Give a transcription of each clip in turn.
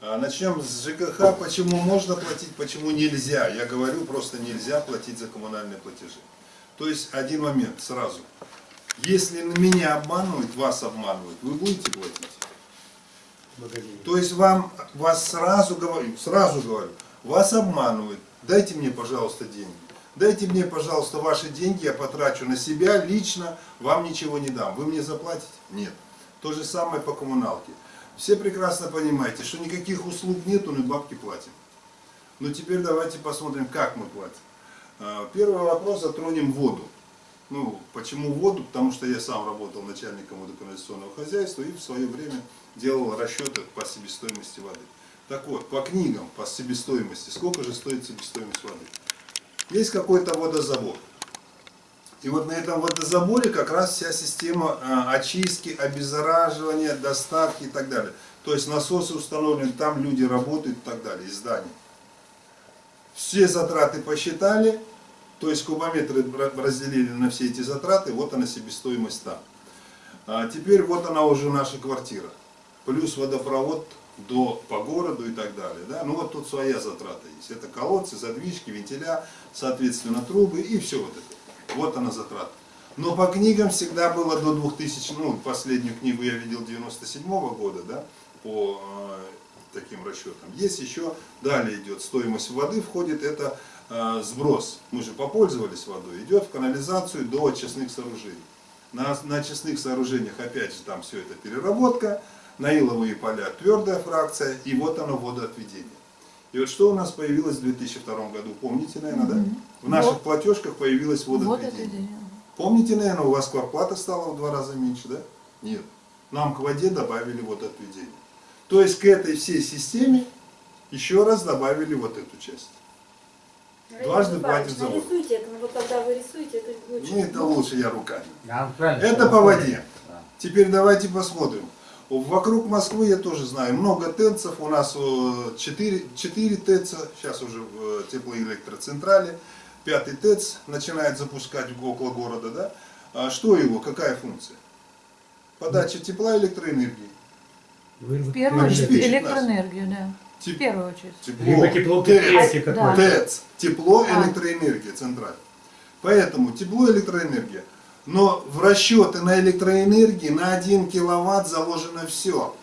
А, Начнем с ЖКХ. Почему можно платить, почему нельзя? Я говорю, просто нельзя платить за коммунальные платежи. То есть один момент сразу. Если меня обманывают, вас обманывают, вы будете платить? То есть вам, вас сразу говорю, сразу говорю, вас обманывают, дайте мне, пожалуйста, деньги. Дайте мне, пожалуйста, ваши деньги, я потрачу на себя лично, вам ничего не дам. Вы мне заплатите? Нет. То же самое по коммуналке. Все прекрасно понимаете, что никаких услуг нету, но бабки платим. Но теперь давайте посмотрим, как мы платим. А, Первый вопрос затронем воду. Ну, почему воду? Потому что я сам работал начальником водоканализационного хозяйства и в свое время делал расчеты по себестоимости воды. Так вот, по книгам, по себестоимости, сколько же стоит себестоимость воды? Есть какой-то водозабор. И вот на этом водозаборе как раз вся система а, очистки, обеззараживания, доставки и так далее. То есть насосы установлены, там люди работают и так далее, из зданий. Все затраты посчитали, то есть кубометры разделили на все эти затраты, вот она себестоимость там. А теперь вот она уже наша квартира. Плюс водопровод до, по городу и так далее. Да? Ну вот тут своя затрата есть. Это колодцы, задвижки, вентиля, соответственно трубы и все вот это. Вот она затрата. Но по книгам всегда было до 2000, ну последнюю книгу я видел 97 -го года, да, по э, таким расчетам. Есть еще, далее идет стоимость воды, входит это э, сброс. Мы же попользовались водой, идет в канализацию до очистных сооружений. На, на очистных сооружениях опять же там все это переработка, на иловые поля твердая фракция, и вот оно водоотведение. И вот что у нас появилось в 2002 году, помните, наверное, да? В наших Вот. платежках появилось Вот водоотведение. Помните, наверное, у вас квартплата стала в два раза меньше, да? Нет. Нам к воде добавили водоотведение. То есть к этой всей системе еще раз добавили вот эту часть. Дважды платит за воду. Нарисуйте это, но вот когда вы рисуете, это лучше. Ну, это лучше я руками. Да, Это по воде. Да. Теперь давайте посмотрим. Вокруг Москвы я тоже знаю, много ТЭЦов, у нас 4, 4 ТЭЦа, сейчас уже в э, теплоэлектроцентрале, пятый ТЭЦ начинает запускать около города, да? А что его, какая функция? Подача тепла и электроэнергии. В первую очередь электроэнергию, да. В Теп- первую очередь. Либо тепло ТЭЦ, Да. ТЭЦ, тепло, А. электроэнергия центральная. Поэтому тепло, электроэнергия. Но в расчеты на электроэнергии на 1 киловатт заложено все.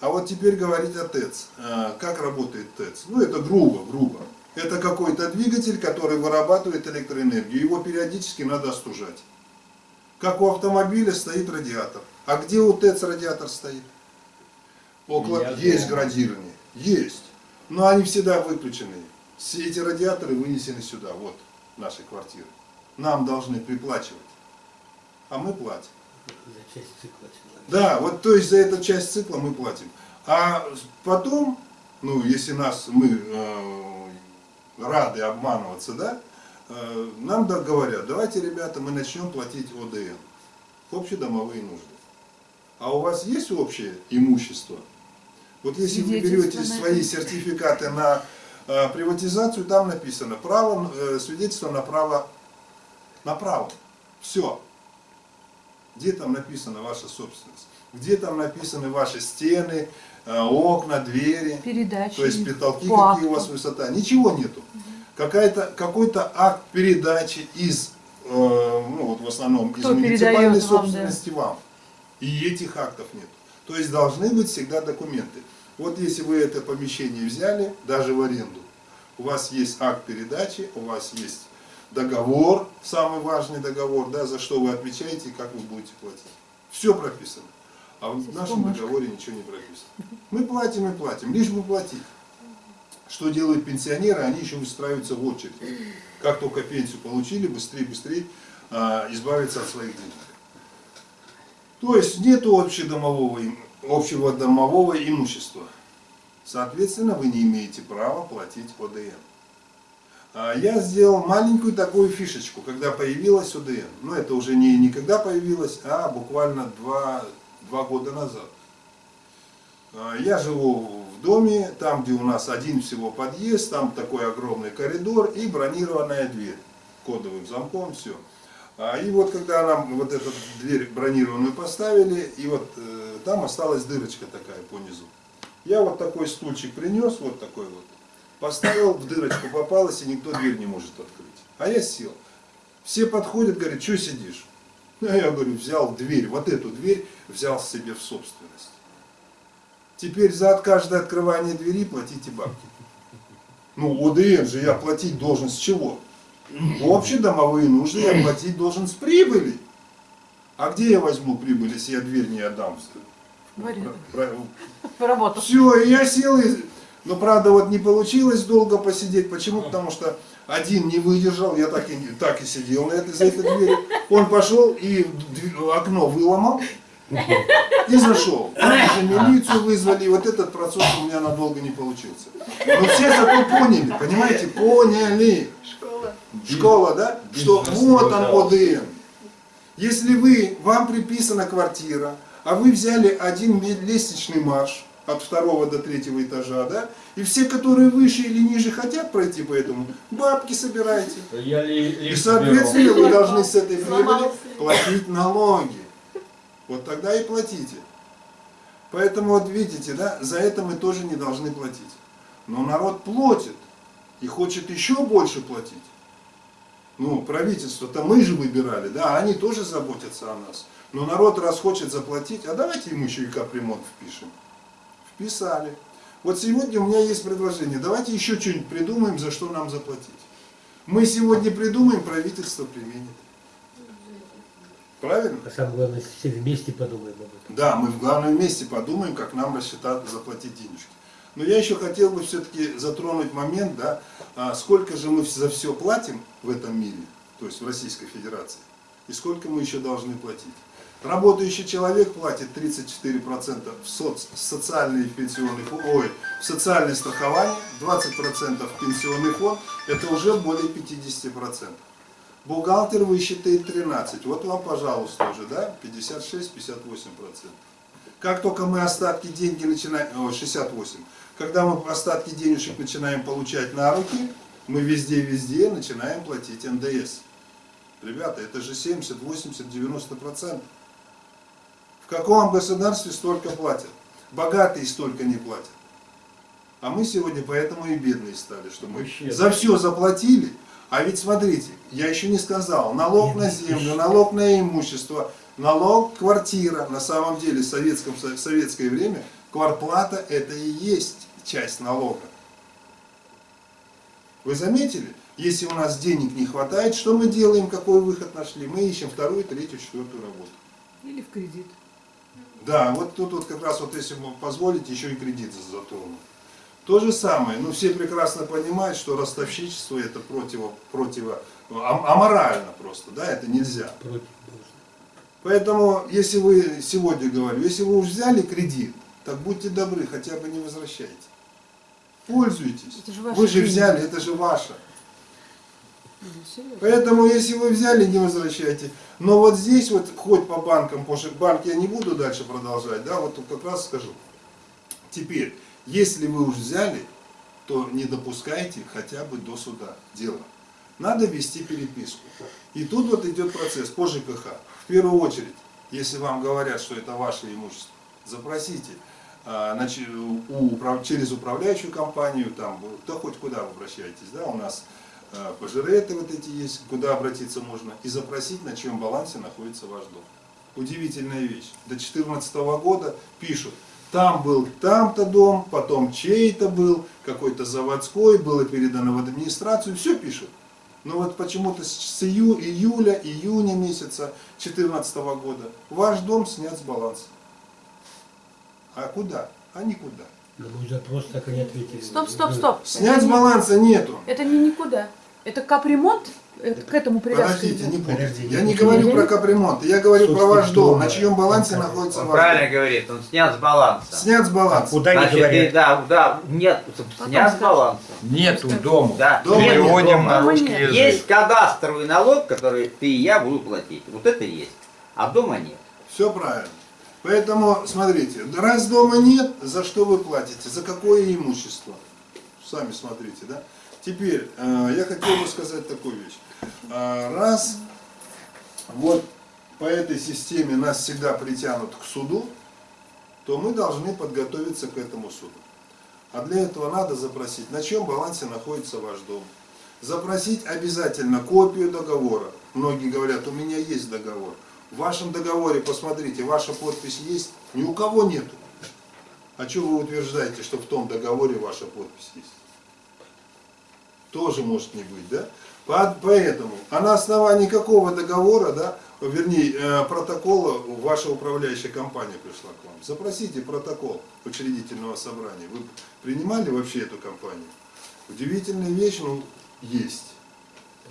А вот теперь говорить о ТЭЦ. А, Как работает ТЭЦ? Ну это грубо, грубо. Это какой-то двигатель, который вырабатывает электроэнергию. Его периодически надо остужать. Как у автомобиля стоит радиатор. А где у ТЭЦ радиатор стоит? Около... Я Есть дома. градирование. Есть. Но они всегда выключены. Все эти радиаторы вынесены сюда, вот, наши квартиры. Нам должны приплачивать. А мы платим. За часть цикла. Да, вот то есть за эту часть цикла мы платим. А потом, ну, если нас, мы э, рады обманываться, да, э, нам да, говорят, давайте, ребята, мы начнем платить ОДН, общедомовые нужды. А у вас есть общее имущество? Вот если вы берете свои сертификаты на э, приватизацию, там написано право, э, свидетельство на право, на право. Все. Где там написана ваша собственность? Где там написаны ваши стены, э, окна, двери? Передачи. То есть потолки, по какие у вас высота? Ничего нету. Какой-то акт передачи из, э, ну вот в основном Кто из муниципальной передает вам, да? собственности вам. И этих актов нет. То есть должны быть всегда документы. Вот если вы это помещение взяли, даже в аренду, у вас есть акт передачи, у вас есть договор, самый важный договор, да, за что вы отвечаете и как вы будете платить. Все прописано. А в нашем договоре ничего не прописано. Мы платим и платим, лишь бы платить. Что делают пенсионеры? Они еще выстраиваются в очередь. Как только пенсию получили, быстрее, быстрее а, избавиться от своих денег. То есть нету общедомового, общего домового имущества. Соответственно, вы не имеете права платить ОДН. А Я сделал маленькую такую фишечку, когда появилась ОДН. Но это уже не никогда появилось, а буквально два, два года назад. А, Я живу в доме, там, где у нас один всего подъезд, там такой огромный коридор и бронированная дверь кодовым замком, все. И вот когда нам вот эту дверь бронированную поставили, и вот э, там осталась дырочка такая по низу. Я вот такой стульчик принес, вот такой вот, поставил, в дырочку попалась, и никто дверь не может открыть. А я сел. Все подходят, говорят, что сидишь? А я говорю, взял дверь, вот эту дверь взял себе в собственность. Теперь за каждое открывание двери платите бабки. Ну, ОДН же я платить должен с чего? Общедомовые нужды я платить должен с прибыли. А где я возьму прибыль, если я дверь не отдам? В аренду. Все, я сел, и... но правда вот не получилось долго посидеть. Почему? Потому что один не выдержал, я так и, так и сидел на этой, за этой дверью. Он пошел и окно выломал и зашел. Же милицию вызвали, и вот этот процесс у меня надолго не получился. Но все зато поняли, понимаете, поняли. Школа, да? Что вот он ОДН. Если вы, вам приписана квартира, а вы взяли один лестничный марш от второго до третьего этажа, да, и все, которые выше или ниже хотят пройти по этому, бабки собираете. Я ли, И, лифт соответственно, вы должны с этой прибыли платить налоги. Вот тогда и платите. Поэтому вот видите, да, за это мы тоже не должны платить. Но народ платит и хочет еще больше платить. Ну, правительство-то мы же выбирали, да, они тоже заботятся о нас. Но народ раз хочет заплатить, а давайте ему еще и капремонт впишем. Вписали. Вот сегодня у меня есть предложение, давайте еще что-нибудь придумаем, за что нам заплатить. Мы сегодня придумаем, правительство применит. Правильно? А самое главное, все вместе подумаем об этом. Да, мы в главном месте подумаем, как нам рассчитать, заплатить денежки. Но я еще хотел бы все-таки затронуть момент, да, а сколько же мы за все платим в этом мире, то есть в Российской Федерации, и сколько мы еще должны платить. Работающий человек платит 34% в соц, социальный пенсионный фонд, ой, в социальное страхование, 20% в пенсионный фонд, это уже более 50%. Бухгалтер высчитает 13. Вот вам, пожалуйста, уже, да, 56-58%. Как только мы остатки деньги начинаем, о, 68, когда мы остатки денежек начинаем получать на руки, мы везде-везде начинаем платить НДС. Ребята, это же 70, 80, 90 процентов. В каком государстве столько платят? Богатые столько не платят. А мы сегодня поэтому и бедные стали, что мы Вообще. за все заплатили. А ведь смотрите, я еще не сказал, налог на землю, налог на имущество, налог квартира. На самом деле в, советском, в советское время кварплата это и есть часть налога. Вы заметили? Если у нас денег не хватает, что мы делаем, какой выход нашли? Мы ищем вторую, третью, четвертую работу. Или в кредит. Да, вот тут вот как раз вот если вы позволите, еще и кредит затрону. То же самое, ну все прекрасно понимают, что ростовщичество это противо, противо, ам- аморально просто, да, это нельзя. Против. Поэтому, если вы, сегодня говорю, если вы уж взяли кредит, так будьте добры, хотя бы не возвращайте. Пользуйтесь. Это же Вы же деньги. взяли, это же ваше. Поэтому, если вы взяли, не возвращайте. Но вот здесь вот, хоть по банкам, потому что банк я не буду дальше продолжать, да, вот как раз скажу. Теперь, если вы уж взяли, то не допускайте хотя бы до суда дело. Надо вести переписку. И тут вот идет процесс по ЖКХ. В первую очередь, если вам говорят, что это ваше имущество, запросите а, через управляющую компанию, там, да хоть куда вы обращаетесь, да, у нас а, пожиреты вот эти есть, куда обратиться можно, и запросить, на чьем балансе находится ваш дом. Удивительная вещь. До 2014 года пишут, там был там-то дом, потом чей-то был, какой-то заводской, было передано в администрацию, все пишут. Но вот почему-то с ию- июля, июня месяца 2014 года ваш дом снят с баланса. А куда? А никуда. На мой запрос так и не ответили. Стоп, стоп, стоп. Снять Это с не- баланса нету. Это не никуда. Это капремонт? Это к этому привязка Подождите, не путайте. Подожди, Я не говорю про капремонт, я говорю про ваш дом, на чьем балансе находится Он ваш правильно дом. говорит, он снят с баланса. Снят с баланса. Куда не Значит, говорят? да, да, нет, снят с баланса. Нету дома. Да, Дома нет дома. на русский язык. Есть кадастровый налог, который ты и я буду платить. Вот это есть. А дома нет. Все правильно. Поэтому, смотрите, раз дома нет, за что вы платите? За какое имущество? Сами смотрите, да? Теперь, э, я хотел бы сказать такую вещь. Э, раз вот по этой системе нас всегда притянут к суду, то мы должны подготовиться к этому суду. А для этого надо запросить, на чем балансе находится ваш дом. Запросить обязательно копию договора. Многие говорят, у меня есть договор. В вашем договоре, посмотрите, ваша подпись есть, ни у кого нету. А что вы утверждаете, что в том договоре ваша подпись есть? Тоже может не быть, да? По- Поэтому, а на основании какого договора, да, вернее, э, протокола ваша управляющая компания пришла к вам? Запросите протокол учредительного собрания. Вы принимали вообще эту компанию? Удивительная вещь, ну, есть.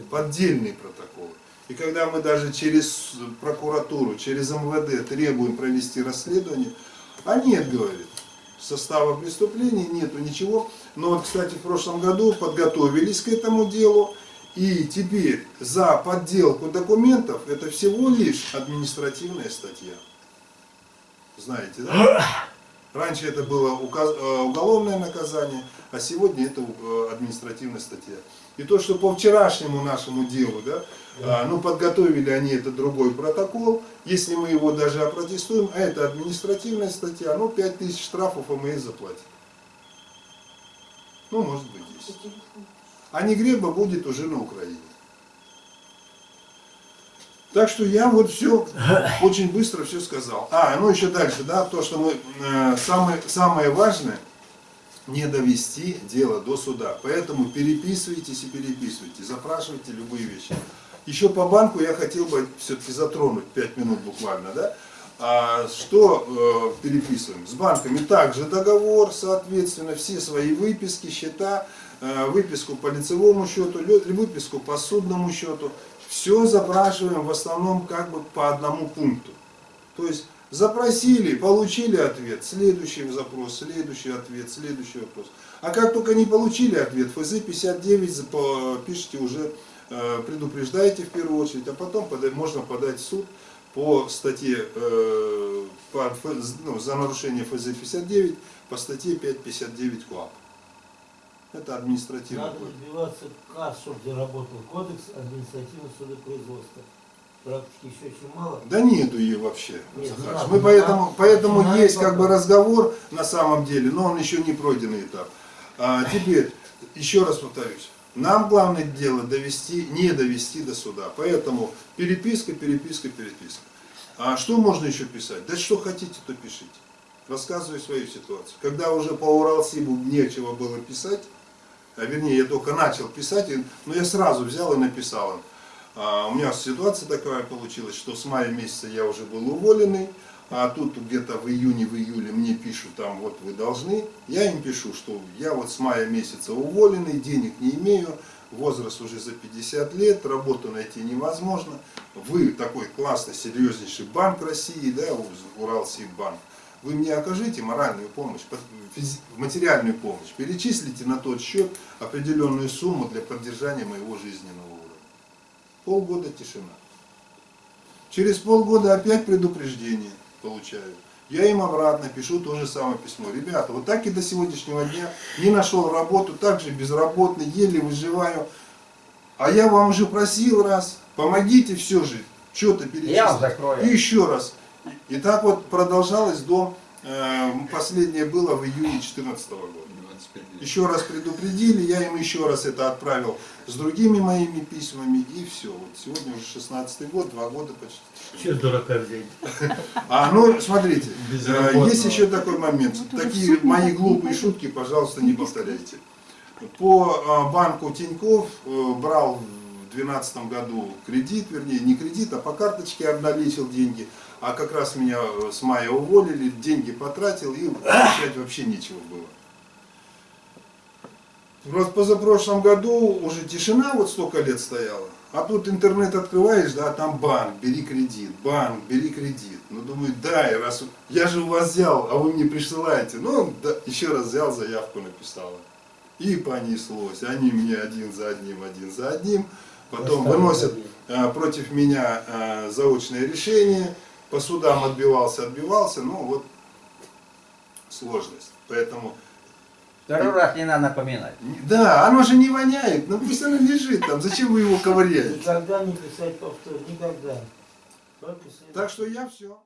Поддельные протоколы. И когда мы даже через прокуратуру, через МВД требуем провести расследование, а нет, говорит, состава преступления нету ничего. Но вот, кстати, в прошлом году подготовились к этому делу. И теперь за подделку документов это всего лишь административная статья. Знаете, да? Раньше это было э, уголовное наказание, а сегодня это э, административная статья. И то, что по вчерашнему нашему делу, да, а, ну подготовили они это другой протокол, если мы его даже опротестуем, а это административная статья, ну 5000 штрафов а мы и заплатим. Ну, может быть, 10. А не греба будет уже на Украине. Так что я вот все очень быстро все сказал. А, ну еще дальше, да, то, что мы э, самое, самое важное не довести дело до суда. Поэтому переписывайтесь и переписывайте, запрашивайте любые вещи. Еще по банку я хотел бы все-таки затронуть 5 минут буквально, да. А, что э, переписываем? С банками также договор, соответственно, все свои выписки, счета, э, выписку по лицевому счету, выписку по судному счету. Все запрашиваем в основном как бы по одному пункту. То есть запросили, получили ответ, следующий запрос, следующий ответ, следующий вопрос. А как только не получили ответ, ФЗ 59 запо- пишите уже, э, предупреждаете в первую очередь, а потом можно подать в суд по статье, э, по ну, за нарушение ФЗ 59 по статье 559 КОАП. Это административный Надо кодекс. добиваться КАС, чтобы заработал кодекс административного судопроизводства. Практики еще очень мало. Да нету ее вообще, Нет, Захар. не надо, Мы поэтому, надо. поэтому надо есть как бы разговор на самом деле, но он еще не пройденный этап. А, теперь, еще раз повторюсь, нам главное дело довести, не довести до суда. Поэтому переписка, переписка, переписка. А что можно еще писать? Да что хотите, то пишите. Рассказываю свою ситуацию. Когда уже по Уралсибу нечего было писать, а вернее, я только начал писать, но я сразу взял и написал им. А, у меня ситуация такая получилась, что с мая месяца я уже был уволенный, а тут где-то в июне, в июле мне пишут, там вот вы должны. Я им пишу, что я вот с мая месяца уволенный, денег не имею, возраст уже за 50 лет, работу найти невозможно. Вы такой классный, серьезнейший банк России, да, Уралсиббанк. Вы мне окажите моральную помощь, материальную помощь, перечислите на тот счет определенную сумму для поддержания моего жизненного. Полгода тишина. Через полгода опять предупреждение получаю. Я им обратно пишу то же самое письмо. Ребята, вот так и до сегодняшнего дня не нашел работу, также безработный, еле выживаю. А я вам уже просил раз, помогите все же, что-то перечислить. Я закрою. И еще раз. И так вот продолжалось до, э, последнее было в июне 2014 года. Еще раз предупредили, я им еще раз это отправил с другими моими письмами, и все. Вот сегодня уже 16 год, два года почти. Че дурака взять? А, ну, смотрите, э, есть еще такой момент. Уже Такие мои глупые шутки, пожалуйста, не повторяйте. По э, банку Тиньков э, брал в 2012 году кредит, вернее, не кредит, а по карточке обналичил деньги. А как раз меня с мая уволили, деньги потратил, и получать вообще нечего было. Вот позапрошлом году уже тишина вот столько лет стояла. А тут интернет открываешь, да, там банк, бери кредит, банк, бери кредит. Ну, думаю, дай, раз я же у вас взял, а вы мне присылаете. Ну, да, еще раз взял, заявку написала. И понеслось. Они мне один за одним, один за одним. Потом выносят а, против меня а, заочное решение. По судам отбивался, отбивался. Ну, вот сложность. Поэтому Второй раз не надо напоминать. да, оно же не воняет, ну пусть оно лежит там, зачем вы его ковыряете? Никогда не писать повтор, никогда. Так что я все.